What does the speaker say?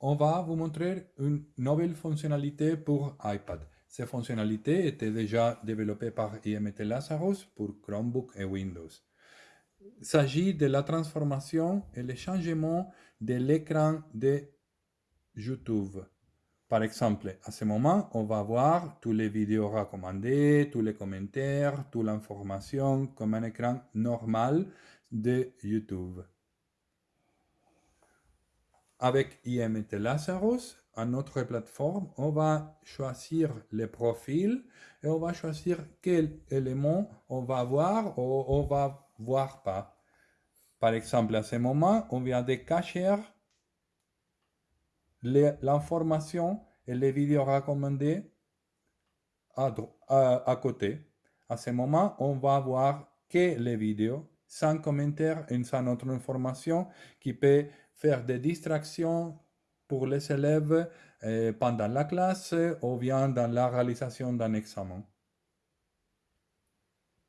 on va vous montrer une nouvelle fonctionnalité pour iPad. Ces fonctionnalités étaient déjà développées par IMT Lazarus pour Chromebook et Windows. Il s'agit de la transformation et le changement de l'écran de YouTube. Par exemple, à ce moment, on va voir tous les vidéos recommandées, tous les commentaires, toute l'information comme un écran normal de YouTube. Avec IMT Lazarus, à notre plateforme, on va choisir les profils et on va choisir quel élément on va voir ou on va voir pas. Par exemple, à ce moment, on vient de cacher l'information et les vidéos recommandées à, côté. À ce moment, on va voir que les vidéos sans commentaire et sans autre information qui peut faire des distractions pour les élèves euh, pendant la classe ou bien dans la réalisation d'un examen.